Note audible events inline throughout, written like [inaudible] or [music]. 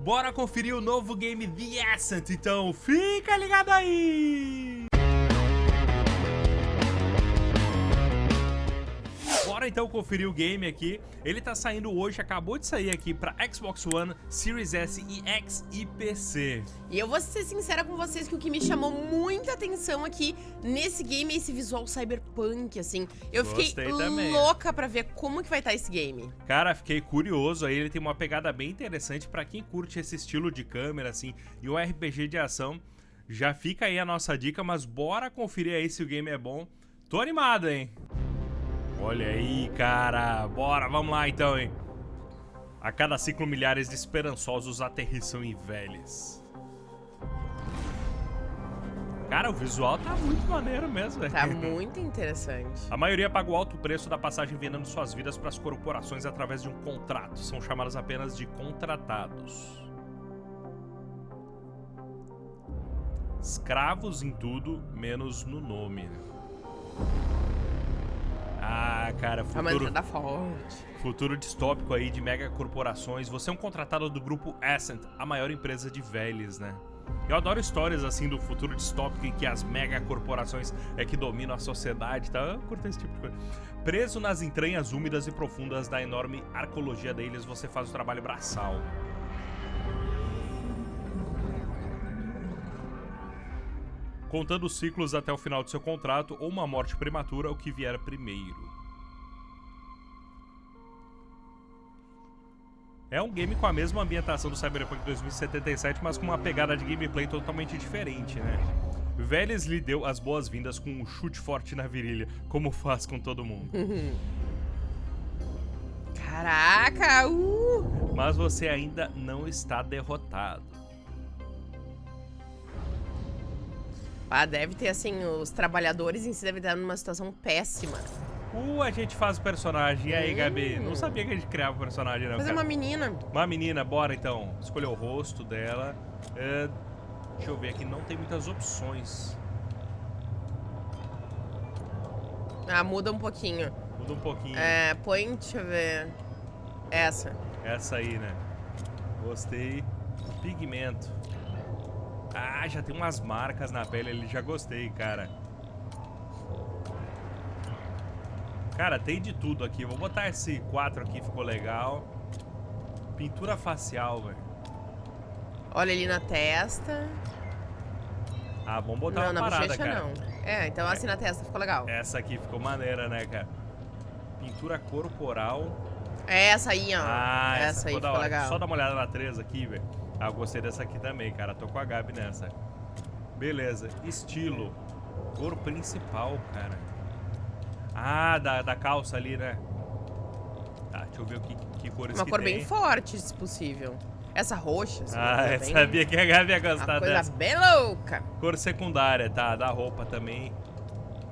Bora conferir o novo game The Ascent, então fica ligado aí! Bora então conferir o game aqui. Ele tá saindo hoje, acabou de sair aqui pra Xbox One, Series S e X e PC. E eu vou ser sincera com vocês que o que me chamou muita atenção aqui nesse game é esse visual cyberpunk, assim. Eu Gostei fiquei também. louca pra ver como que vai estar esse game. Cara, fiquei curioso aí, ele tem uma pegada bem interessante pra quem curte esse estilo de câmera, assim, e o RPG de ação. Já fica aí a nossa dica, mas bora conferir aí se o game é bom. Tô animado, hein? Olha aí, cara. Bora, vamos lá então, hein? A cada ciclo, milhares de esperançosos aterrissam em velhas. Cara, o visual tá muito maneiro mesmo, velho. Tá muito interessante. A maioria paga o alto preço da passagem vendendo suas vidas para as corporações através de um contrato. São chamados apenas de contratados. Escravos em tudo, menos no nome. Ah, cara, A uma futuro, entrada forte. futuro distópico aí de mega corporações. Você é um contratado do grupo Ascent, a maior empresa de velhos, né? Eu adoro histórias assim do futuro distópico em que as mega corporações é que dominam a sociedade, tá? Eu curto esse tipo de coisa. Preso nas entranhas úmidas e profundas da enorme arcologia deles, você faz o trabalho braçal. Contando os ciclos até o final do seu contrato ou uma morte prematura, o que vier primeiro. É um game com a mesma ambientação do Cyberpunk 2077, mas com uma pegada de gameplay totalmente diferente, né? Vélez lhe deu as boas-vindas com um chute forte na virilha, como faz com todo mundo. [laughs] Caraca, uh! Mas você ainda não está derrotado. Ah, deve ter, assim, os trabalhadores em si devem estar numa situação péssima. Uh, a gente faz o personagem. E aí, Hum. Gabi? Não sabia que a gente criava o personagem, não. Fazer cara. uma menina. Uma menina, bora então. Escolher o rosto dela. É, deixa eu ver aqui, não tem muitas opções. Ah, muda um pouquinho. Muda um pouquinho. É, põe, deixa eu ver. Essa. Essa aí, né? Gostei. Pigmento. Ah, já tem umas marcas na pele ali, já gostei, cara. Cara, tem de tudo aqui. Vou botar esse 4 aqui, ficou legal. Pintura facial, velho. Olha ali na testa. Ah, vamos botar não, uma na parada, bochecha cara. não. É, então assim na testa ficou legal. Essa aqui ficou maneira, né, cara? Pintura corporal. É essa aí, ó. Ah, essa, essa aí ficou ficou legal. Só dá uma olhada na 3 aqui, velho. Ah, eu gostei dessa aqui também, cara. Tô com a Gabi nessa. Beleza. Estilo. Cor principal, cara. Ah, da, da calça ali, né? Tá, deixa eu ver o que, que cores Uma que cor tem. bem forte, se possível. Essa roxa, Ah, eu [laughs] bem- sabia que a Gabi ia Uma gostar coisa dessa. bem louca. Cor secundária, tá? Da roupa também.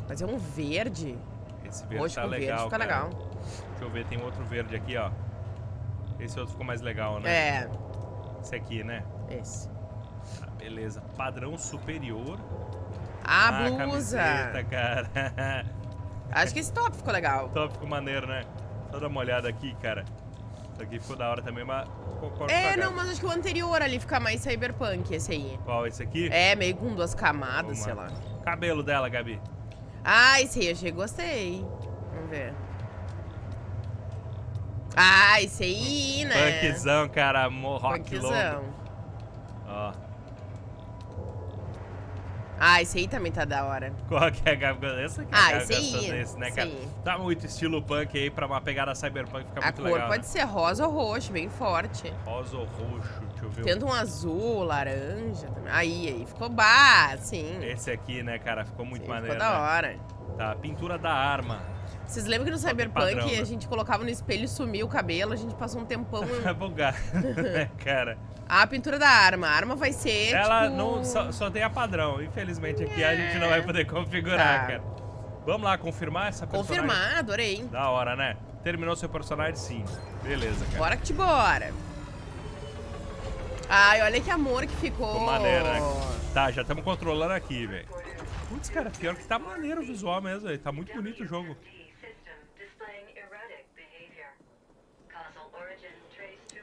Mas é um verde. Esse verde Roxo tá legal, verde fica cara. legal. Deixa eu ver, tem outro verde aqui, ó. Esse outro ficou mais legal, né? É, Esse aqui, né? esse. Tá, beleza. Padrão superior. A Ah, blusa. camiseta, cara. [laughs] Acho que esse top ficou legal. Tópico maneiro, né? Só dar uma olhada aqui, cara. Isso aqui ficou da hora também, mas É, não, mas acho que o anterior ali fica mais cyberpunk, esse aí. Qual, esse aqui? É, meio com duas camadas, Uma- sei lá. Cabelo dela, Gabi. Ah, esse aí eu achei, gostei. Vamos ver. Ah, esse aí, né? Punkzão, cara. Rock Punkzão. Ó. Ah, esse aí também tá da hora. Qual que é a Gabi? Essa aqui Ah, a Gabi esse aí, desse, né, cara? aí. Tá muito estilo punk aí pra uma pegada cyberpunk ficar A muito cor legal. pode né? ser rosa ou roxo, bem forte. Rosa ou roxo, deixa eu ver. Tenta um azul, laranja. também. Aí, aí, ficou bah, sim. Esse aqui, né, cara? Ficou muito Sim, maneiro. ficou da né? hora. Tá, pintura da arma. Vocês lembram que no Cyberpunk padrão, né? a gente colocava no espelho e sumia o cabelo, a gente passou um tempão. [laughs] É bugado, [laughs] né, cara? a pintura da arma. A arma vai ser. Ela tipo... não só, só tem a padrão. Infelizmente aqui a gente não vai poder configurar, Tá. cara. Vamos lá confirmar essa personagem? Confirmar, adorei. Da hora, né? Terminou seu personagem? Sim. Beleza, cara. Bora que te bora. Ai, olha que amor que ficou. Ficou maneiro, né? Tá, já estamos controlando aqui, velho. Putz, cara, pior que tá maneiro o visual mesmo, velho. Tá muito bonito o jogo.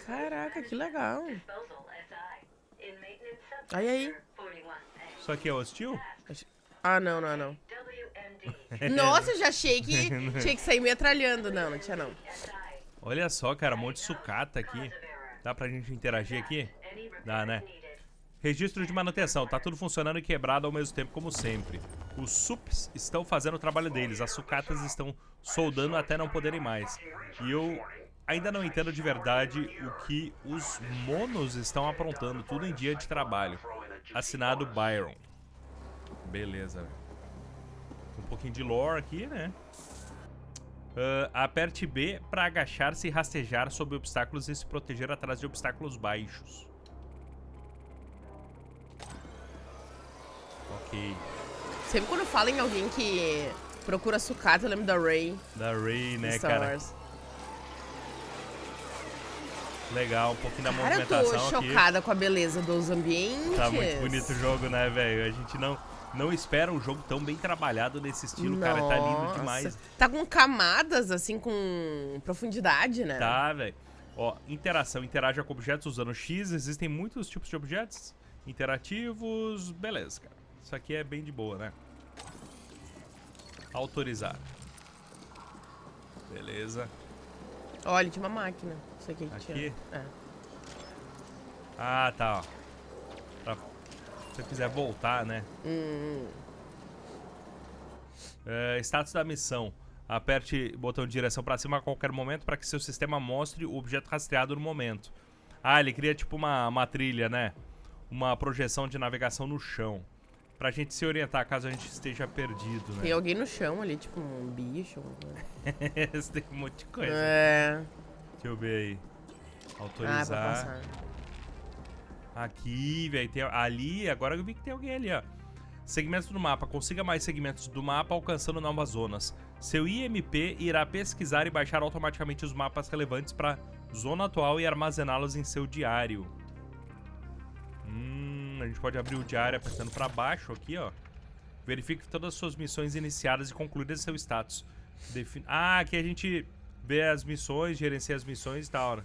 Caraca, que legal. Aí, aí. Isso aqui é hostil? Ah, não, não, não. [laughs] Nossa, eu já achei que [laughs] tinha que sair metralhando. Não, não tinha não. Olha só, cara, um monte de sucata aqui. Dá pra gente interagir aqui? Dá, né? Registro de manutenção. Tá tudo funcionando e quebrado ao mesmo tempo, como sempre. Os SUPs estão fazendo o trabalho deles. As sucatas estão soldando até não poderem mais. E eu ainda não entendo de verdade o que os monos estão aprontando. Tudo em dia de trabalho. Assinado Byron. Beleza. Um pouquinho de lore aqui, né? Uh, aperte B para agachar-se e rastejar sobre obstáculos e se proteger atrás de obstáculos baixos. Ok. Sempre quando fala em alguém que procura sucata, eu lembro da Ray. Da Ray, né, Star cara? Wars. Legal, um pouquinho da Cara, eu tô movimentação aqui. chocada com a beleza dos ambientes. Tá muito bonito o jogo, né, velho? A gente não, não espera um jogo tão bem trabalhado nesse estilo, cara. Tá lindo Nossa. demais. Tá com camadas, assim, com profundidade, né? Tá, velho. Ó, interação. Interaja com objetos usando X. Existem muitos tipos de objetos interativos. Beleza, cara. Isso aqui é bem de boa, né? Autorizar. Beleza. Olha, tinha uma máquina. Aqui, que Aqui? tinha. É. Ah, tá, ó. Pra, se você quiser voltar, né? Hum, É, status da missão. Aperte o botão de direção pra cima a qualquer momento para que seu sistema mostre o objeto rastreado no momento. Ah, ele cria tipo uma, uma trilha, né? Uma projeção de navegação no chão. Pra gente se orientar caso a gente esteja perdido, tem né? alguém no chão ali, tipo um bicho. [laughs] tem um monte de coisa. É. Deixa eu ver aí. Ah, Autorizar. passar. Aqui, velho. Tem ali, agora eu vi que tem alguém ali, ó. Segmentos do mapa. Consiga mais segmentos do mapa alcançando novas zonas. Seu IMP irá pesquisar e baixar automaticamente os mapas relevantes para zona atual e armazená-los em seu diário. Hum, a gente pode abrir o diário apertando para baixo aqui, ó. Verifique todas as suas missões iniciadas e concluídas seu status. Defin... Ah, aqui a gente vê as missões, gerencia as missões e tal, né?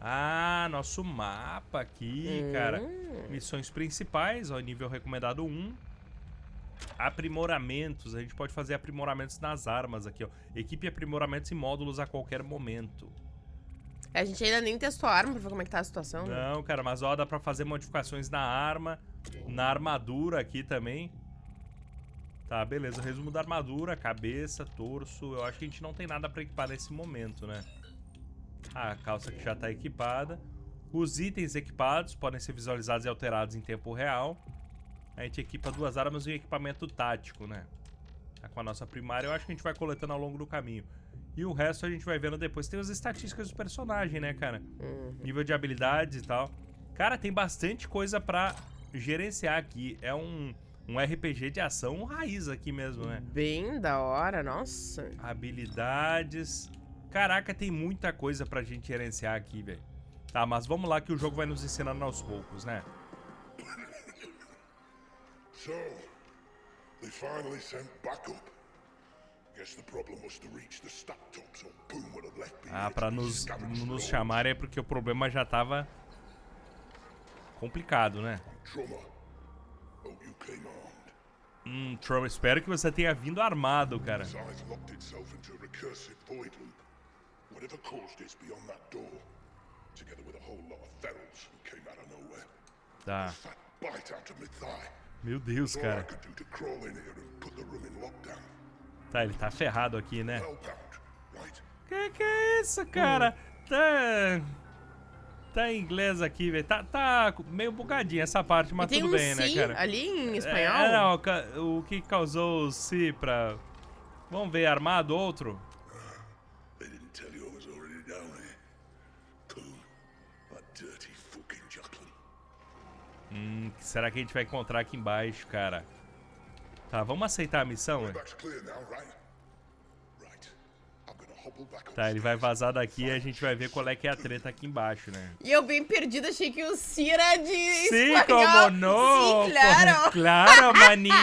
Ah, nosso mapa aqui, cara. Hum. Missões principais, ó, nível recomendado 1. Aprimoramentos, a gente pode fazer aprimoramentos nas armas aqui, ó. Equipe aprimoramentos e módulos a qualquer momento. A gente ainda nem testou a arma pra ver como é que tá a situação. né? Não, cara, mas ó, dá pra fazer modificações na arma, na armadura aqui também. Tá, beleza. Resumo da armadura, cabeça, torso. Eu acho que a gente não tem nada pra equipar nesse momento, né? Ah, a calça que já tá equipada. Os itens equipados podem ser visualizados e alterados em tempo real. A gente equipa duas armas e um equipamento tático, né? Tá com a nossa primária, eu acho que a gente vai coletando ao longo do caminho. E o resto a gente vai vendo depois. Tem as estatísticas do personagem, né, cara? Uhum. nível de habilidades e tal. Cara, tem bastante coisa pra gerenciar aqui. É um, um RPG de ação raiz aqui mesmo, né? Bem da hora, nossa. Habilidades. Caraca, tem muita coisa pra gente gerenciar aqui, velho. Tá, mas vamos lá que o jogo vai nos ensinando aos poucos, né? So, they finally sent backup. Guess the problem was to reach the stack top, so Boom would have left me Ah, pra nos, nos for chamarem é porque o problema já tava complicado, né? Hum, Trump, espero que você tenha vindo armado, cara. Size locked itself into a recursive void loop. Whatever caused this beyond that door, together with a whole lot of ferals who came out of nowhere. Tá. Meu Deus, cara. Tá, ele tá ferrado aqui, né? Que que é isso, cara? Tá. Tá em inglês aqui, velho. Tá, tá meio bugadinha essa parte, mas tem tudo um bem, né, sim cara? ali em espanhol? É, não, o que causou o si pra. Vamos ver, armado outro? They didn't tell you I was already down here. Cool. That dirty fucking Jacqueline. Hum, que será que a gente vai encontrar aqui embaixo, cara? Tá, vamos aceitar a missão, né? Tá, ele vai vazar daqui e a gente vai ver qual é que é a treta aqui embaixo, né? E eu bem perdida, achei que o Cira de Sim, espanhol. como não? Sim, claro. Claro, manito!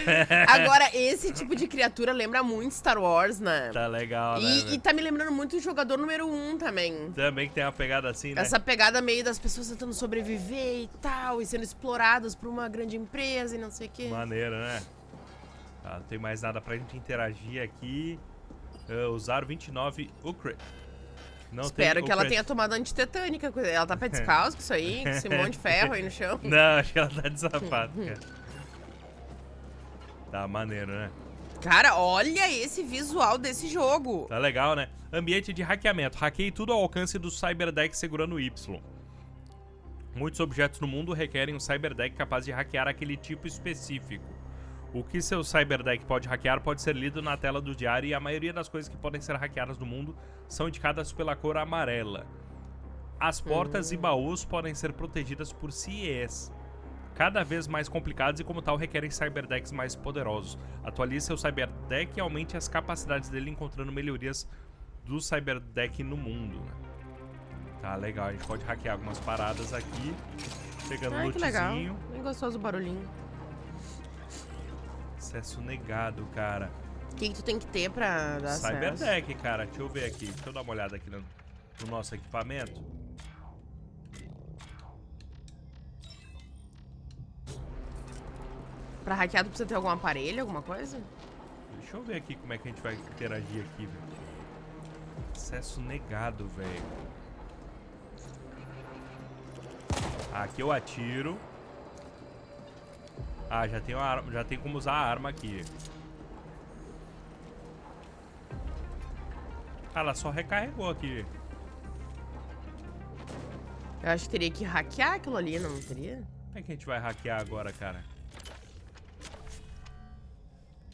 [laughs] Agora, esse tipo de criatura lembra muito Star Wars, né? tá legal, né? E, velho? e tá me lembrando muito o jogador número 1 um também. Também que tem uma pegada assim, né? Essa pegada meio das pessoas tentando sobreviver e tal, e sendo exploradas por uma grande empresa e não sei o quê. Maneiro, né? Tá, não tem mais nada pra gente interagir aqui. Ah, usar 29 Ukrit. Não Espero que ela tenha tomado antitetânica. Ela tá pé descalço com isso aí, com esse monte de ferro aí no chão. [laughs] Não, acho que ela tá de sapato, cara. Tá maneiro, né? Cara, olha esse visual desse jogo. Tá legal, né? Ambiente de hackeamento. Hackeie tudo ao alcance do Cyberdeck segurando o Y. Muitos objetos no mundo requerem um Cyberdeck capaz de hackear aquele tipo específico. O que seu Cyberdeck pode hackear pode ser lido na tela do diário e a maioria das coisas que podem ser hackeadas no mundo são indicadas pela cor amarela. As portas e baús podem ser protegidas por CIEs, cada vez mais complicados e como tal requerem cyberdecks mais poderosos. Atualize seu cyberdeck e aumente as capacidades dele encontrando melhorias do cyberdeck no mundo. Tá legal, a gente pode hackear algumas paradas aqui, pegando Ai, que legal. Bem gostoso o barulhinho. Acesso negado, cara. O que, que tu tem que ter pra dar acesso? Cyberdeck, cara. Deixa eu ver aqui. Deixa eu dar uma olhada aqui no, no nosso equipamento. Pra hackear, tu precisa ter algum aparelho, alguma coisa? Deixa eu ver aqui como é que a gente vai interagir aqui, velho. Acesso negado, velho. Aqui eu atiro. Ah, já tem, uma arma, já tem como usar a arma aqui. Ah, ela só recarregou aqui. Eu acho que teria que hackear aquilo ali, não teria? Como é que a gente vai hackear agora, cara?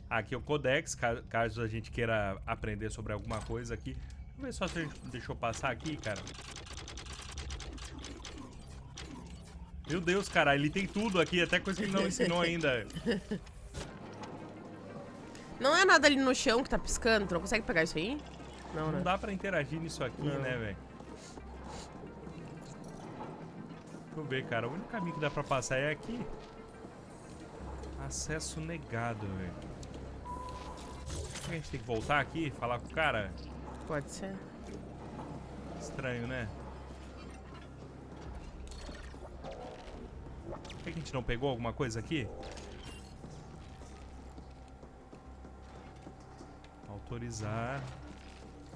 Aqui é o Codex, ca- caso a gente queira aprender sobre alguma coisa aqui. Vamos ver só se a gente deixou passar aqui, cara. Meu Deus, cara, ele tem tudo aqui, até coisa que ele não [laughs] ensinou ainda. Não é nada ali no chão que tá piscando, tu não consegue pegar isso aí? Não, né? Não dá pra interagir nisso aqui, Não. né, velho? Deixa eu ver, cara. O único caminho que dá pra passar é aqui. Acesso negado, velho. Será que a gente tem que voltar aqui e falar com o cara? Pode ser. Estranho, né? Por que a gente não pegou alguma coisa aqui? Autorizar.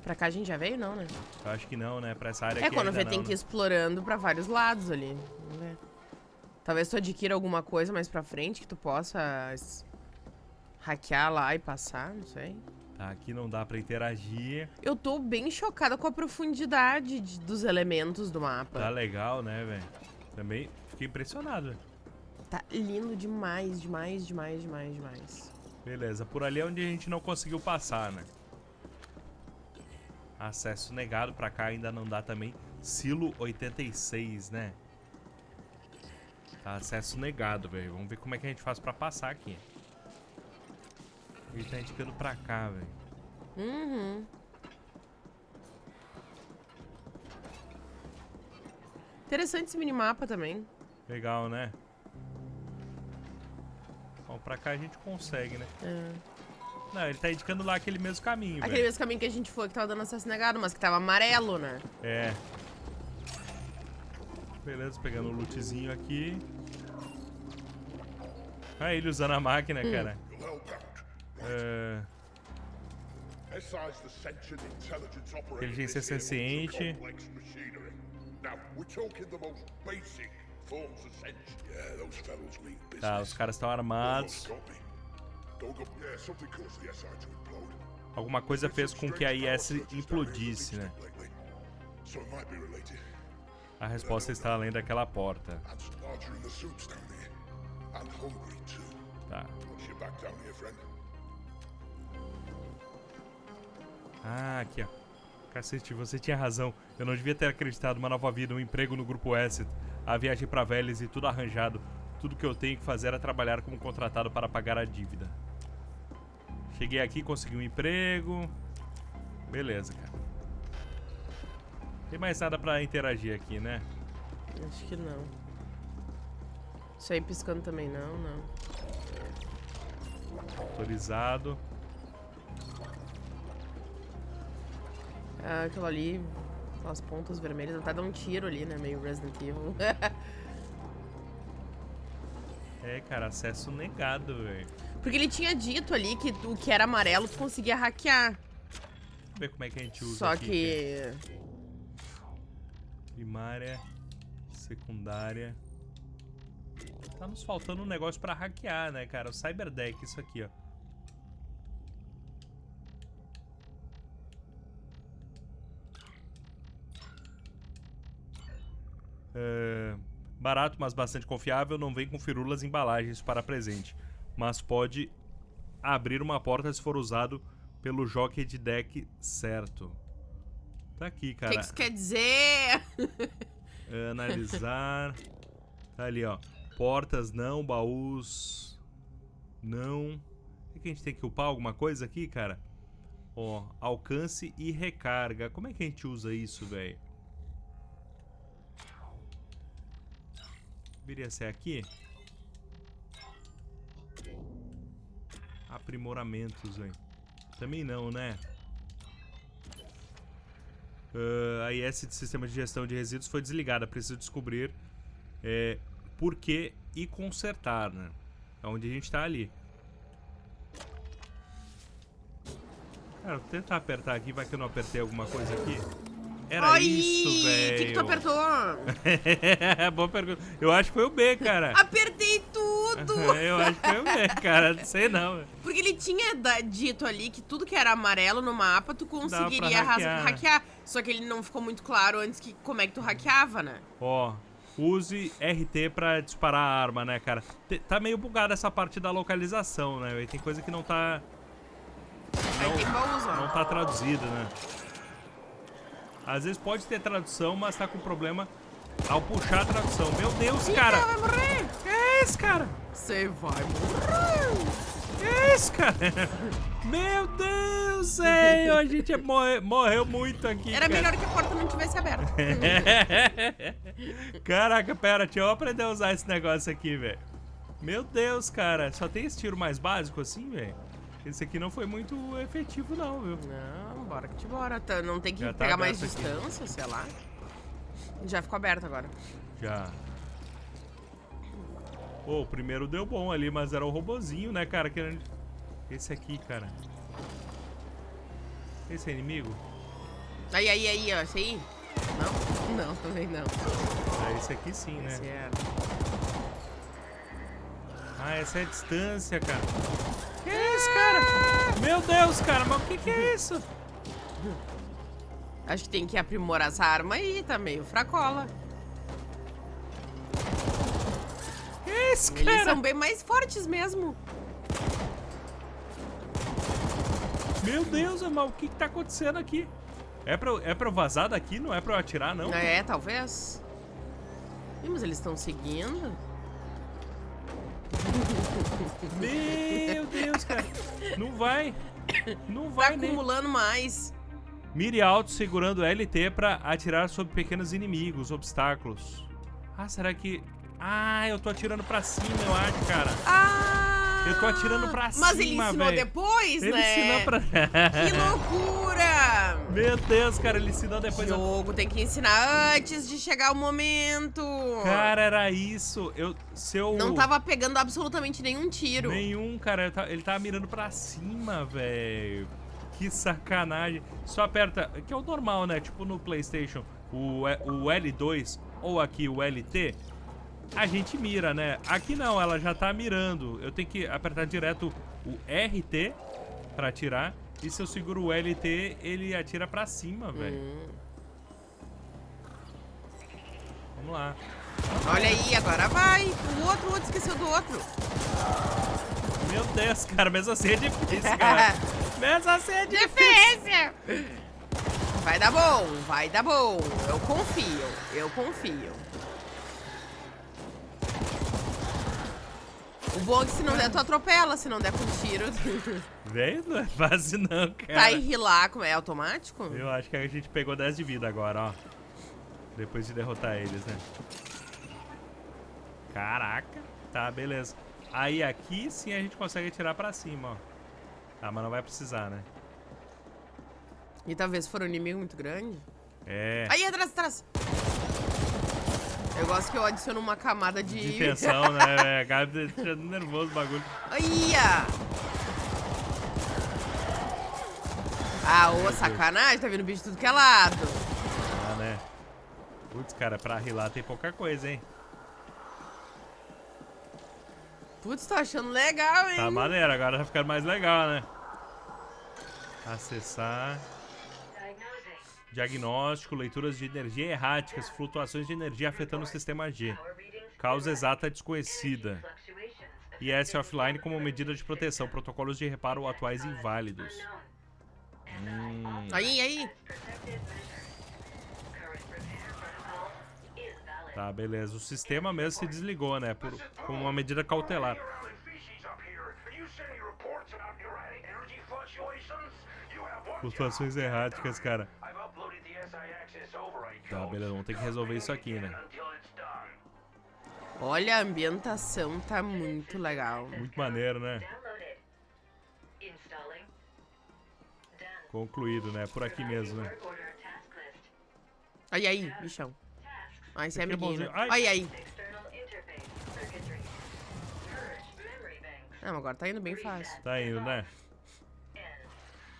Pra cá a gente já veio, não, né? Eu acho que não, né? Pra essa área É aqui quando ainda vê, não, tem né? que ir explorando pra vários lados ali. Vamos ver. Talvez tu adquira alguma coisa mais pra frente que tu possa hackear lá e passar, não sei. Tá, aqui não dá pra interagir. Eu tô bem chocada com a profundidade de- dos elementos do mapa. Tá legal, né, velho? Também fiquei impressionado. Tá lindo demais, demais, demais, demais, demais. Beleza, por ali é onde a gente não conseguiu passar, né? Acesso negado pra cá ainda não dá também. Silo 86, né? Tá, acesso negado, velho. Vamos ver como é que a gente faz pra passar aqui. Ele tá indicando pra cá, velho. Uhum. Interessante esse minimapa também. Legal, né? Bom, pra cá a gente consegue, né? É. Não, ele tá indicando lá aquele mesmo caminho, Aquele velho. mesmo caminho que a gente foi que tava dando acesso negado, mas que tava amarelo, né? É. Beleza, pegando o lootzinho aqui. Ah, ele usando a máquina, Hum. cara. É, Inteligência senciente. Now, we're talking the most basic Tá, os caras estão armados. Alguma coisa fez com que a IS implodisse, né? A resposta está além daquela porta. Tá. Ah, aqui, ó. Cacete, você tinha razão. Eu não devia ter acreditado uma nova vida, um emprego no Grupo Asset, a viagem pra Vélez e tudo arranjado. Tudo que eu tenho que fazer é trabalhar como contratado para pagar a dívida. Cheguei aqui, consegui um emprego. Beleza, cara. Tem mais nada pra interagir aqui, né? Acho que não. Isso aí piscando também não, não. Autorizado. Ah, aquilo ali, as pontas vermelhas, até dá um tiro ali, né? Meio Resident Evil. [laughs] É, cara, acesso negado, velho. Porque ele tinha dito ali que o que era amarelo tu conseguia hackear. Vamos ver como é que a gente usa Só aqui, que. Primária, secundária. Tá nos faltando um negócio pra hackear, né, cara? O Cyberdeck, isso aqui, ó. É, barato, mas bastante confiável. Não vem com firulas embalagens para presente. Mas pode abrir uma porta se for usado pelo jockey de deck certo. Tá aqui, O cara. que, que isso quer dizer? [laughs] Analisar. Tá ali, ó. Portas não, baús não. O que a gente tem que upar alguma coisa aqui, cara? Ó, alcance e recarga. Como é que a gente usa isso, velho? Deveria ser aqui? Aprimoramentos, velho. Também não, né? Ah, a IS de Sistema de Gestão de Resíduos foi desligada. Preciso descobrir é, por que e consertar, né? É onde a gente tá ali. Cara, vou tentar apertar aqui, vai que eu não apertei alguma coisa aqui. Era Ai, isso, O velho. que, que tu apertou? [laughs] Boa pergunta. Eu acho que foi o B, cara. Apertei tudo! [laughs] eu acho que foi o B, cara. Não sei não. Porque ele tinha dito ali que tudo que era amarelo no mapa tu conseguiria pra ras- hackear. hackear. Só que ele não ficou muito claro antes que como é que tu hackeava, né? Ó, use RT pra disparar a arma, né, cara? Te- Tá meio bugada essa parte da localização, né? Tem coisa que não tá... Ó. Não tá traduzida, né? Às vezes pode ter tradução, mas tá com problema ao puxar a tradução. Meu Deus, cara! Ih, vai morrer! Que é isso, cara? Você vai morrer! Que é isso, cara? [laughs] Meu Deus, velho! A gente morre- morreu muito aqui, Era cara. melhor que a porta não tivesse aberta. [laughs] Caraca, pera, deixa eu aprender a usar esse negócio aqui, velho. Meu Deus, cara. Só tem esse tiro mais básico assim, velho? Esse aqui não foi muito efetivo, não, viu? Não, bora que te bora. Tá- Não tem que Já tá pegar mais aqui. distância, sei lá. Já ficou aberto agora. Já. Pô, o primeiro deu bom ali, mas era o robozinho, né, cara? Querendo... Esse aqui, cara. Esse é inimigo? Aí, aí, aí, ó. Esse aí? Não? Não, também não. Ah, esse aqui sim, né? Esse era. Ah, essa é a distância, cara. Que é isso, cara? Meu Deus, cara, mas o que, que é isso? Acho que tem que aprimorar essa arma aí, tá meio fracola. Que é isso, Eles cara? são bem mais fortes mesmo. Meu Deus, mas o que, que tá acontecendo aqui? É pra, é pra eu vazar daqui? Não é pra eu atirar, não? É, talvez. Ih, mas eles estão seguindo? Meu Deus, cara. Não vai. Não Tá vai nem. acumulando mais. Mire alto segurando LT pra atirar sobre pequenos inimigos, obstáculos. Ah, será que... Ah, eu tô atirando pra cima, eu acho, cara. Ah! Eu tô atirando pra Mas ele cima, ensinou velho. depois, Ele né? ensinou pra... Que loucura! Meu Deus, cara, ele ensinou depois... eu- Jogo tem que ensinar antes de chegar o momento. Cara, era isso. Eu... Se eu... Não tava pegando absolutamente nenhum tiro. Nenhum, cara. eu Ele tava mirando pra cima, velho. Que sacanagem. Só aperta... Que é o normal, né? Tipo no Playstation, o, o L2 ou aqui o LT... A gente mira, né? Aqui não, ela já tá mirando. Eu tenho que apertar direto o RT pra atirar. E se eu seguro o LT, ele atira pra cima, velho. Hum. Vamos lá. Olha aí, agora vai. O outro, o outro esqueceu do outro. Meu Deus, cara, mesmo assim é difícil, [laughs] cara. mesmo assim é difícil. Defesa! Vai dar bom, vai dar bom. Eu confio, eu confio. O bom é que se não der, tu atropela. Se não der com tiro. [laughs] Velho, não é fácil não, cara. tá e rilar, é automático? Eu acho que a gente pegou 10 de vida agora, ó. Depois de derrotar eles, né? Caraca. Tá, beleza. Aí aqui sim a gente consegue atirar pra cima, ó. Tá, mas não vai precisar, né? E talvez for um inimigo muito grande. É. Aí, atrás, atrás. Eu gosto que eu adiciono uma camada de... De tensão, né? [laughs] velho? Acaba deixando nervoso o bagulho. Aí, Ah, ô, sacanagem. Tá vindo bicho de tudo que é lado. Ah, né? Putz, cara, pra rilar tem pouca coisa, hein? Putz, tô achando legal, hein? Tá maneiro, agora tá ficando mais legal, né? Acessar. Diagnóstico, leituras de energia erráticas, flutuações de energia afetando o sistema G. Causa exata desconhecida. IS offline como medida de proteção. Protocolos de reparo atuais inválidos. Hum, Aí, aí. tá, beleza. O sistema mesmo se desligou, né? Por, como uma medida cautelar. Early feces up Tá, beleza. Vamos ter que resolver isso aqui, né? Olha, a ambientação tá muito legal. Muito maneiro, né? Concluído, né? Por aqui mesmo, né? Aí, aí, bichão. Ah, esse é é amiguinho. né? Ai. Mas agora tá indo bem fácil. Tá indo, né?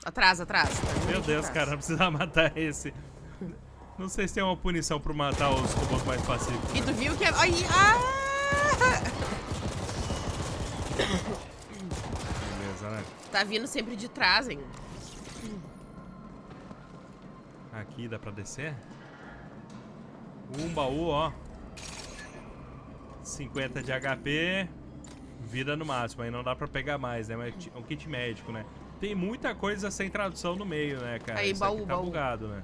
Atrás, atrás. Tá Meu Deus, atrás. cara, não precisa [laughs] matar esse. Não sei se tem uma punição por matar os robôs mais pacíficos. E tu viu que é... Aí, ah! Beleza, né? Tá vindo sempre de trás, hein? Aqui dá pra descer? Um baú, ó. 50 de HP. Vida no máximo. Aí não dá pra pegar mais, né? Mas é um kit médico, né? Tem muita coisa sem tradução no meio, né, cara? Aí, Isso baú, tá baú. bugado, né?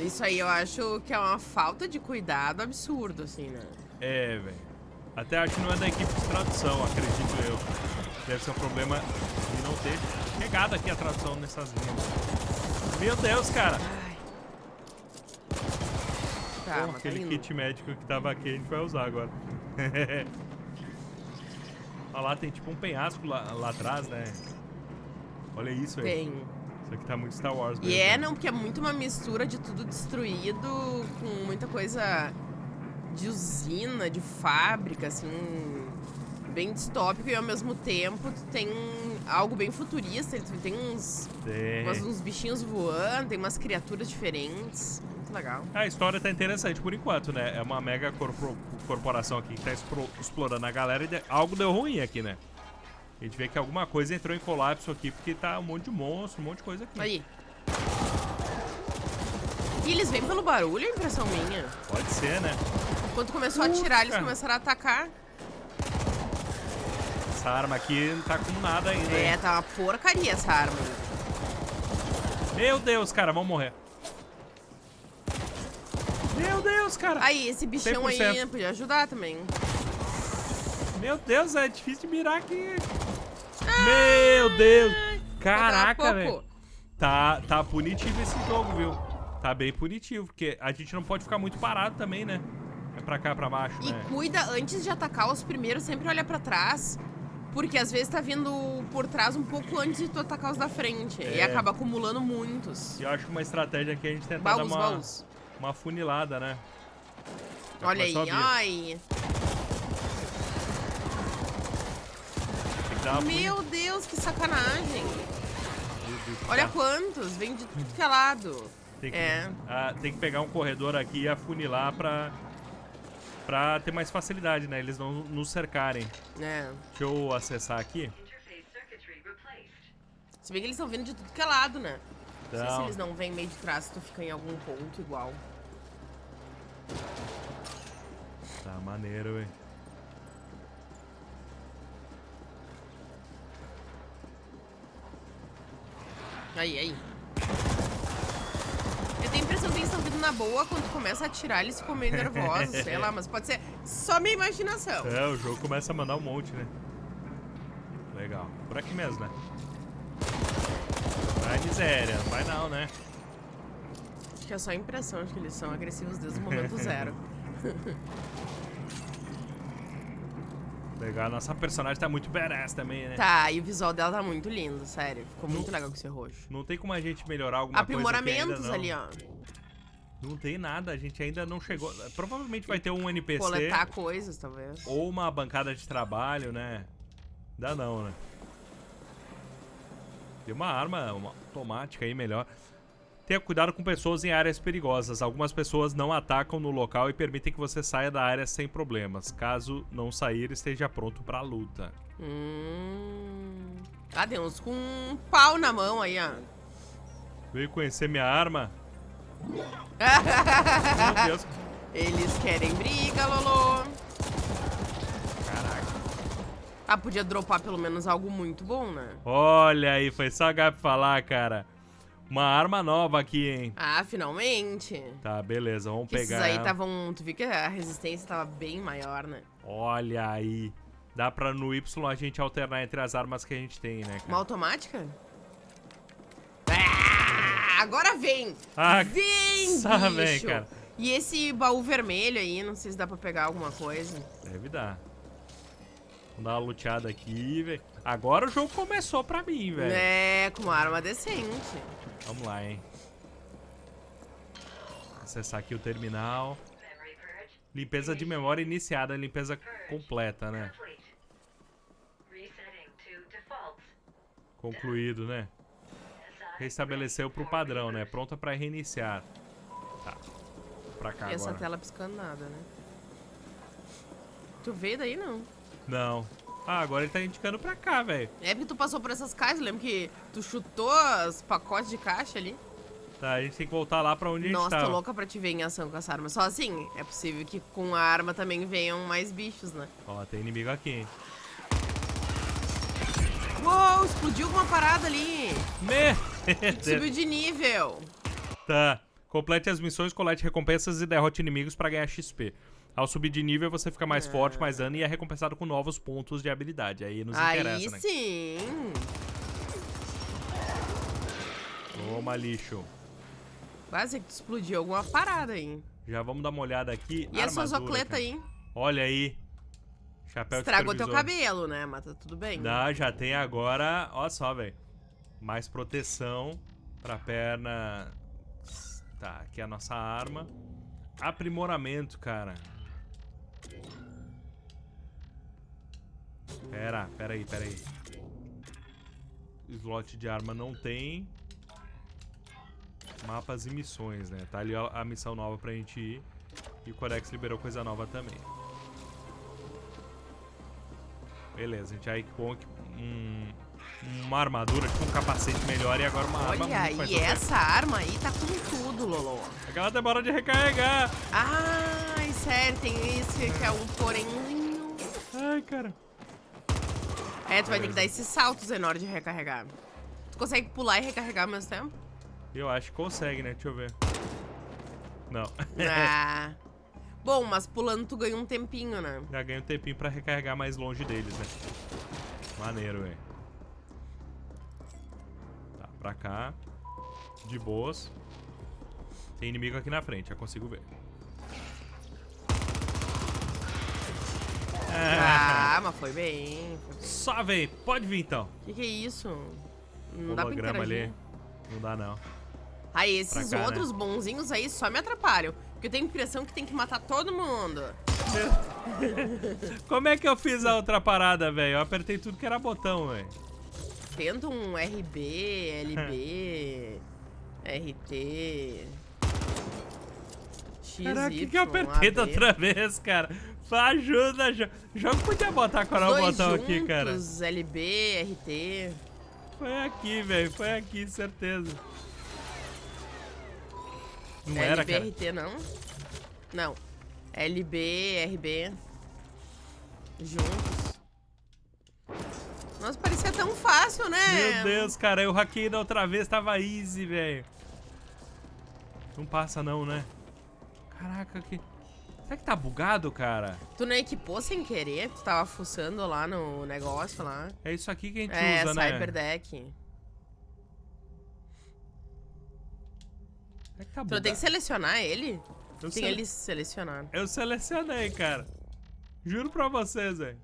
Isso aí eu acho que é uma falta de cuidado absurdo, assim, né? É, velho. Até acho que não é da equipe de tradução, acredito eu. Deve ser um problema de não ter pegado aqui a tradução nessas linhas. Meu Deus, cara! Tá, Pô, tá aquele indo. kit médico que tava aqui a gente vai usar agora. [laughs] Olha lá, tem tipo um penhasco lá, lá atrás, né? Olha isso, velho. Tem. Isso aqui tá muito Star Wars mesmo. E é, não, porque é muito uma mistura de tudo destruído com muita coisa de usina, de fábrica, assim, bem distópico e ao mesmo tempo tu tem algo bem futurista, tu tem uns, umas- uns bichinhos voando, tem umas criaturas diferentes, muito legal. A história tá interessante por enquanto, né? É uma mega corpo- corporação aqui que tá explorando a galera e algo deu ruim aqui, né? A gente vê que alguma coisa entrou em colapso aqui porque tá um monte de monstro, um monte de coisa aqui. Aí. E eles vêm pelo barulho, é impressão minha. Pode ser, né? Quando começou a atirar, eles começaram a atacar. Essa arma aqui não tá com nada ainda. É, hein? tá uma porcaria essa arma. Meu Deus, cara, vamos morrer. Meu Deus, cara. Aí, esse bichão aí 100%. podia ajudar também. Meu Deus, é difícil de mirar aqui. Meu Deus. Caraca, velho. Tá, tá punitivo esse jogo, viu? Tá bem punitivo, porque a gente não pode ficar muito parado também, né? É pra cá, pra baixo, E né? cuida, antes de atacar os primeiros, sempre olha pra trás. Porque às vezes tá vindo por trás um pouco antes de tu atacar os da frente. E É. acaba acumulando muitos. E eu acho que uma estratégia aqui é a gente tentar Baús, dar uma, baús. uma funilada, né? Já Olha aí, ai. Uma Meu Deus, que sacanagem. Olha Tá. quantos, vem de tudo que é lado. Tem que, É. ah, tem que pegar um corredor aqui e afunilar pra, pra ter mais facilidade, né? Eles não nos cercarem. É. Deixa eu acessar aqui. Se bem que eles estão vindo de tudo que é lado, né? Não sei se eles não vêm meio de trás tu fica em algum ponto igual. Tá maneiro, velho. Aí, aí. Eu tenho a impressão que eles estão vindo na boa, quando começa a atirar, eles ficam meio nervosos, sei lá, [laughs] mas pode ser só minha imaginação. É, o jogo começa a mandar um monte, né? Legal. Por aqui mesmo, né? Vai, miséria. Vai não, né? Acho que é só a impressão de que eles são agressivos desde o momento zero. [laughs] Legal. Nossa personagem tá muito badass também, né? Tá, e o visual dela tá muito lindo, sério. Ficou muito legal com esse roxo. Não tem como a gente melhorar alguma coisa Aprimoramentos ali, ó. Não tem nada, a gente ainda não chegou. Provavelmente vai ter um NPC Coletar coisas, talvez. ou uma bancada de trabalho, né? Dá não, né? Tem uma arma uma automática aí melhor. Tenha cuidado com pessoas em áreas perigosas. Algumas pessoas não atacam no local e permitem que você saia da área sem problemas. Caso não sair, esteja pronto pra luta. Hum. Ah, tem uns com um pau na mão aí, ó. Veio conhecer minha arma? [laughs] Meu Deus. Eles querem briga, Lolo. Caraca. Ah, podia dropar pelo menos algo muito bom, né? Olha aí, foi só a Gabi falar, cara. Uma arma nova aqui, hein? Ah, finalmente. Tá, beleza, vamos Que esses pegar aí ela. estavam. Tu viu que a resistência tava bem maior, né? Olha aí. Dá pra no Y a gente alternar entre as armas que a gente tem, né, Uma cara? automática? Ah, agora vem! Ah, Vem, [laughs] bicho! vem, cara. E esse baú vermelho aí, não sei se dá pra pegar alguma coisa. Deve dar. Vamos dar uma luteada aqui, velho. Agora o jogo começou pra mim, velho. É, com uma arma decente. Vamos lá, hein. Acessar aqui o terminal. Limpeza de memória iniciada, limpeza completa, né? Concluído, né? Restabeleceu pro padrão, né? Pronta pra reiniciar. Tá. Pra cá E essa agora. tela piscando nada, né? Tu veio daí, não? Não. Ah, agora ele tá indicando pra cá, velho. É porque tu passou por essas caixas, lembra que tu chutou os pacotes de caixa ali? Tá, a gente tem que voltar lá pra onde a gente Nossa, tava. tô louca pra te ver em ação com essa arma. Só assim, é possível que com a arma também venham mais bichos, né? Ó, tem inimigo aqui, hein. Uou, explodiu uma parada ali. Me... [laughs] Subiu de nível. Tá. Complete as missões, colete recompensas e derrote inimigos pra ganhar XP. Ao subir de nível, você fica mais forte, mais dano e é recompensado com novos pontos de habilidade. Aí nos Aí interessa, né? sim. Toma, lixo. Quase que explodiu alguma parada aí. Já vamos dar uma olhada aqui. E essa Armadura, zocleta aí? Olha aí. Chapéu Estragou teu cabelo, né? Mas tá tudo bem. Não, já tem agora... Ó só, velho. Mais proteção pra perna. Tá, aqui é a nossa arma. Aprimoramento, cara. Pera, pera aí, pera aí. Slot de arma não tem. Mapas e missões, né? Tá ali a, a missão nova pra gente ir. E o Codex liberou coisa nova também. Beleza, a gente já equipou um, uma armadura, tipo um capacete melhor e agora uma arma Olha, muito mais e essa arma aí tá com tudo, Lolo. Aquela demora de recarregar. Ai, sério, tem isso que é um porémzinho. Ai, cara. É, tu vai ter que dar esses saltos enormes de recarregar. Tu consegue pular e recarregar ao mesmo tempo? Eu acho que consegue, né? Deixa eu ver. Não. Ah. Bom, mas pulando tu ganha um tempinho, né? Já ganha um tempinho pra recarregar mais longe deles, né? Maneiro, velho. Tá, pra cá. De boas. Tem inimigo aqui na frente, já consigo ver. Ah, [laughs] mas foi bem. Foi bem. Só vem, pode vir então. Que que é isso? Não dá pra interagir. ali. Não dá não. Aí, esses cá, outros bonzinhos aí só me atrapalham. Porque eu tenho a impressão que tem que matar todo mundo. [laughs] Como é que eu fiz a outra parada, velho? Eu apertei tudo que era botão, velho. Tenta um RB, LB, [laughs] RT. XY, Caraca, o que, que eu apertei da outra vez, cara? Ajuda, jo- jogo podia botar qual é o Dois botão aqui, cara. juntos, LB, RT. Foi aqui, velho. Foi aqui, certeza. Não era, LB, cara. RT não? Não. LB, RB. Juntos. Nossa, parecia tão fácil, né? Meu Deus, cara. Eu hackei da outra vez, tava easy, velho. Não passa não, né? Caraca, que... Será que tá bugado, cara? Tu não equipou sem querer? Tu tava fuçando lá no negócio lá. É isso aqui que a gente É, usa, né? Cyberdeck. Será que tá Tu não tem que selecionar ele? Eu, Tem sele- ele selecionado. Eu selecionei, cara. Juro pra vocês, velho.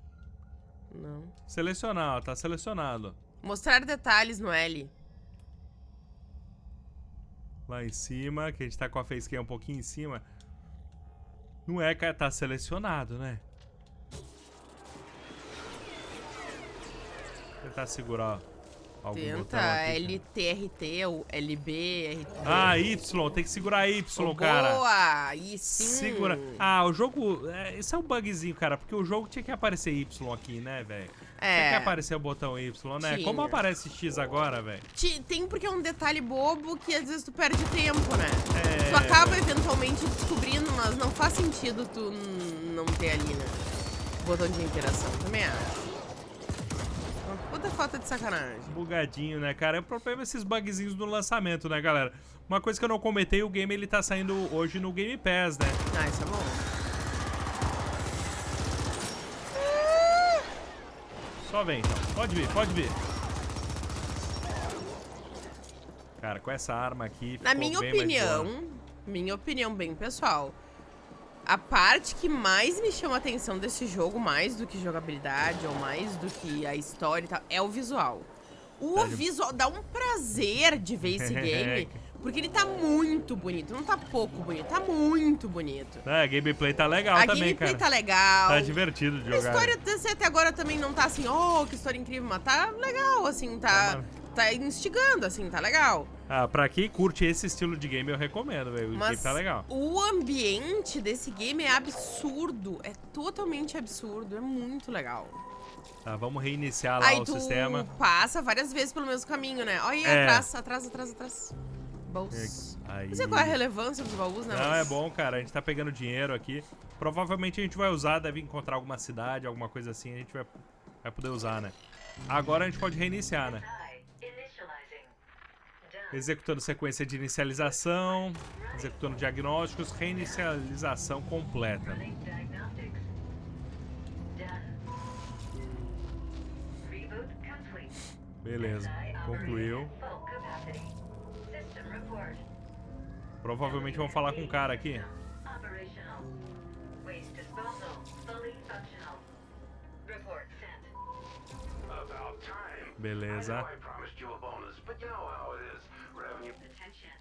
Não. Selecionar, ó. Tá selecionado. Mostrar detalhes no L. Lá em cima, que a gente tá com a facecam um pouquinho em cima. Não é, cara. Tá selecionado, né? Tentar segurar algum Tenta botão aqui, LTRT ou LB, RT. Ah, Y. Tem que segurar Y, cara. Boa! Aí sim. Segura. Ah, o jogo. é, isso é um bugzinho, cara. Porque o jogo tinha que aparecer Y aqui, né, velho? Tinha que É. aparecer o botão Y, né? Tinha. Como aparece X agora, velho? Tem porque é um detalhe bobo que às vezes tu perde tempo, né? É. Tu acaba eventualmente descobrindo, mas não faz sentido tu não ter ali, né? Botão de interação, também acho. Puta falta de sacanagem. Bugadinho, né, cara? É o problema esses bugzinhos no lançamento, né, galera? Uma coisa que eu não comentei, o game ele tá saindo hoje no Game Pass, né? Ah, isso é bom. Só vem, então. Pode vir, pode vir. Cara, com essa arma aqui. Na minha opinião, minha opinião bem pessoal, a parte que mais me chama a atenção desse jogo, mais do que jogabilidade ou mais do que a história e tal, é o visual. O Tá visual dá um prazer de ver esse [laughs] game, porque ele tá muito bonito, não tá pouco bonito, tá muito bonito. É, a gameplay tá legal a também, gameplay cara. tá legal. Tá divertido de A jogar. história até- até agora também não tá assim, oh, que história incrível, mas tá legal, assim, tá, Tá tá instigando, assim, tá legal. Ah, pra quem curte esse estilo de game, eu recomendo, velho. O game Mas tá legal. o ambiente desse game é absurdo. É totalmente absurdo. É muito legal. Tá, vamos reiniciar lá Aí o tu sistema. passa várias vezes pelo mesmo caminho, né? Olha aí, É. atrás, atrás, atrás, atrás. Baús. Aí. Não sei qual é a relevância dos baús, né? Não, mas- é bom, cara. A gente tá pegando dinheiro aqui. Provavelmente a gente vai usar, deve encontrar alguma cidade, alguma coisa assim, a gente vai, vai poder usar, né? Agora a gente pode reiniciar, né? Executando sequência de inicialização, executando diagnósticos, reinicialização completa. Beleza, concluiu. Provavelmente vamos falar com o cara aqui. Beleza. I know I promised you a bonus, but you know how it is. Revenue Attention.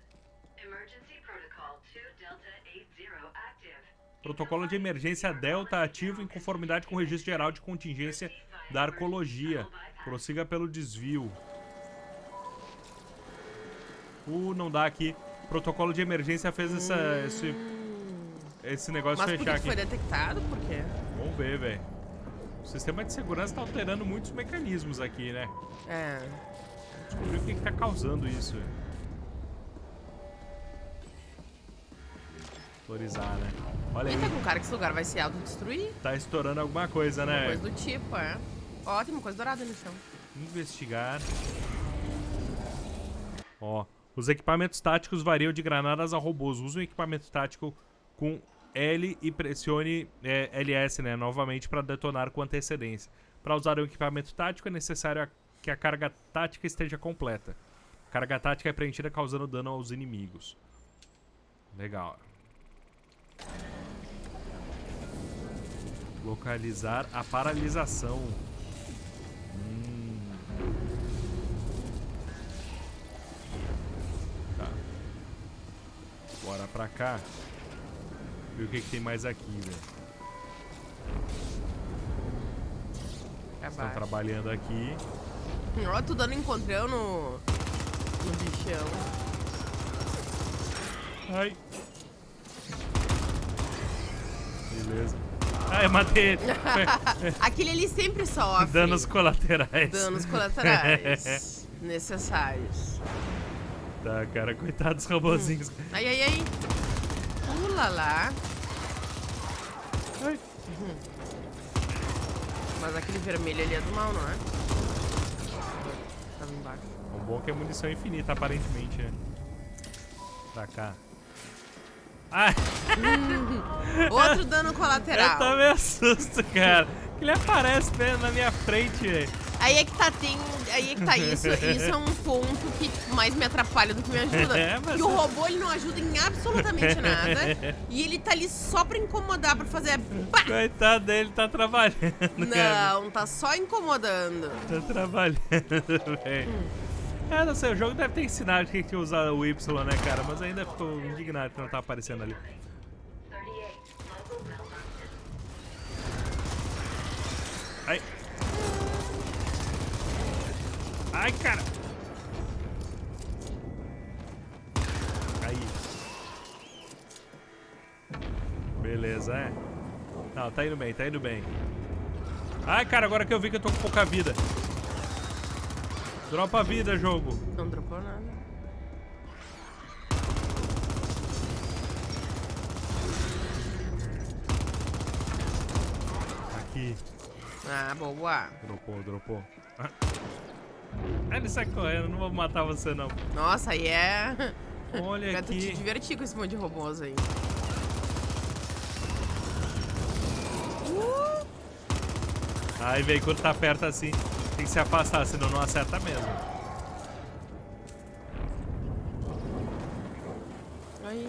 Emergency protocol 2 Delta 80 active. Protocolo de emergência Delta ativo em conformidade com o registro geral de contingência da arcologia. Prossiga pelo desvio. Uh, não dá aqui. Protocolo de emergência fez essa, esse, esse negócio Mas fechar que foi aqui. detectado? Por quê? Vamos ver, velho. O sistema de segurança tá alterando muitos mecanismos aqui, né? É. Descobrir o que, que tá causando isso. Autorizar, né? Olha E aí, tá com cara que esse lugar vai se autodestruir? tá estourando alguma coisa, né? Coisa do tipo, é. Ó, tem uma coisa dourada no chão. Investigar. Ó, os equipamentos táticos variam de granadas a robôs. Use um equipamento tático com L e pressione é, LS, né, novamente para detonar com antecedência. Para usar o equipamento tático é necessário a- que a carga tática esteja completa. A carga tática é preenchida causando dano aos inimigos. Legal. Localizar a paralisação. Bora pra cá. Ver o que, que tem mais aqui, velho. Estão trabalhando aqui. Ó, tu dando encontrão no. no bichão. Ai. Beleza. Ai, eu matei ele. [laughs] Aquele ali sempre sofre. Danos colaterais. Danos colaterais. [laughs] necessários. Tá, cara, coitado dos robozinhos. Ai, ai, ai. Pula lá. Ai. Mas aquele vermelho ali é do mal, não é? Tava embaixo. O bom é que é munição infinita, aparentemente, né? Pra cá. Ah, Outro dano [laughs] eu colateral. também assusto, cara. Ele aparece mesmo na minha frente, velho. Aí é que tá, tem. Aí é que tá isso. [laughs] Isso é um ponto que tipo, mais me atrapalha do que me ajuda. É, mas E o é- robô ele não ajuda em absolutamente nada. [laughs] e ele tá ali só pra incomodar, pra fazer. Pá! Coitado dele, tá trabalhando, cara. Não, tá só incomodando. Tá trabalhando, [laughs] velho. É, não sei, o jogo deve ter ensinado que tinha que usar o Y, né, cara? Mas ainda ficou indignado que não tá aparecendo ali. 38. Local malfunction. Ai. Ai, cara. Aí. Beleza, é. Não, tá indo bem, tá indo bem. Ai, cara, agora que eu vi que eu tô com pouca vida. Dropa vida, jogo. Não dropou nada. Aqui. Ah, boa. Dropou, dropou. Ah, ele sai correndo, não vou matar você não. Nossa, aí é. Olha Pra tu te aqui. divertir com esse monte de robôs aí. Aí, velho, quando tá perto assim, tem que se afastar, senão não acerta mesmo. Aí.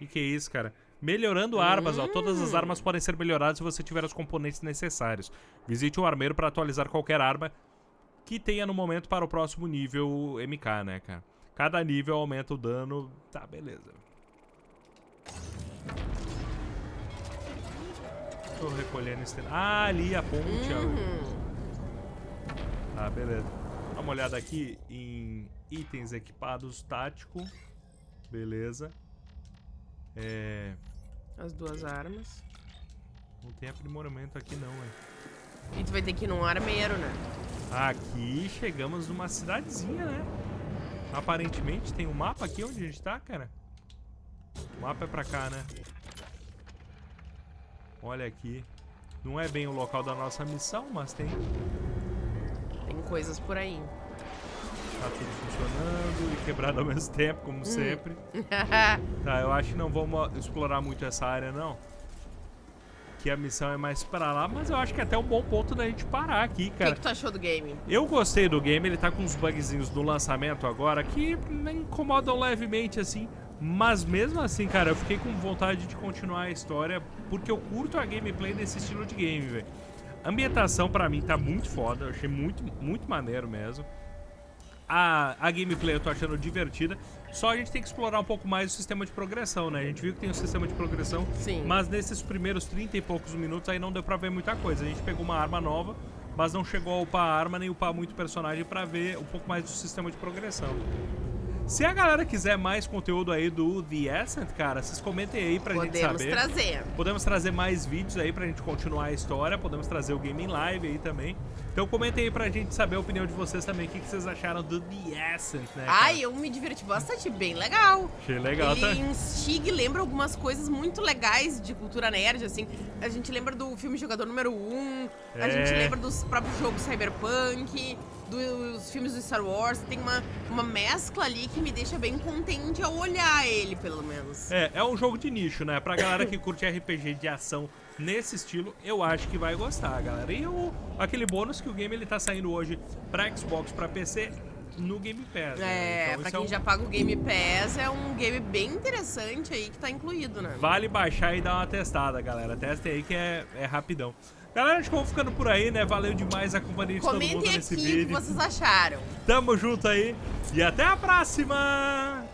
E que é isso, cara? Melhorando armas, ó. Todas Hum. as armas podem ser melhoradas se você tiver os componentes necessários. Visite o armeiro para atualizar qualquer arma que tenha no momento para o próximo nível MK, né, cara? Cada nível aumenta o dano. Tá, beleza. Tô recolhendo esse... Ah, ali a ponte. Uhum. Tá, beleza. Dá uma olhada aqui em itens equipados tático. Beleza. É... As duas armas. Não tem aprimoramento aqui não, hein? E tu vai ter que ir num armeiro, né? Aqui chegamos numa cidadezinha, né? Aparentemente tem um mapa aqui onde a gente tá, cara. O mapa é pra cá, né? Olha aqui. Não é bem o local da nossa missão, mas tem. Tem coisas por aí. Tá tudo funcionando e quebrado ao mesmo tempo, como sempre. [laughs] Tá, eu acho que não vamos explorar muito essa área, não. Que a missão é mais pra lá, mas eu acho que é até um bom ponto da gente parar aqui, O que, cara. que tu achou do game? Eu gostei do game, ele tá com uns bugzinhos do lançamento agora que me incomodam levemente, assim. Mas mesmo assim, cara, eu fiquei com vontade de continuar a história porque eu curto a gameplay desse estilo de game, velho. A ambientação pra mim tá muito foda, eu achei muito, muito maneiro mesmo. A, a gameplay eu tô achando divertida, só a gente tem que explorar um pouco mais o sistema de progressão, né? A gente viu que tem um sistema de progressão, Sim. mas nesses primeiros 30 e poucos minutos aí não deu pra ver muita coisa. A gente pegou uma arma nova, mas não chegou a upar a arma nem upar muito personagem pra ver um pouco mais do sistema de progressão. Se a galera quiser mais conteúdo aí do The Ascent, cara, vocês comentem aí pra gente Podemos saber. trazer. Podemos trazer mais vídeos aí pra gente continuar a história, podemos trazer o game em live aí também. Então comentem aí pra gente saber a opinião de vocês também, o que, que vocês acharam do The Ascent, né? cara? Ai, eu me diverti bastante, bem legal. Achei legal, Ele tá? instiga e lembra algumas coisas muito legais de cultura nerd, assim. A gente lembra do filme Jogador Número 1, a É. gente lembra dos próprios jogos Cyberpunk, dos filmes do Star Wars. Tem uma, uma mescla ali que me deixa bem contente ao olhar ele, pelo menos. É, é um jogo de nicho, né? Pra galera que curte RPG de ação nesse estilo, eu acho que vai gostar, galera. E o, aquele bônus que o game ele tá saindo hoje pra Xbox, pra PC, no Game Pass. né? É, Então, pra isso quem um- já paga o Game Pass, é um game bem interessante aí que tá incluído, né? Vale baixar e dar uma testada, galera. Testem aí que é, é rapidão. Galera, a gente vai ficando por aí, né? Valeu demais a companhia de todo mundo Comentem nesse aqui o que vídeo. vocês acharam. Tamo junto aí e até a próxima!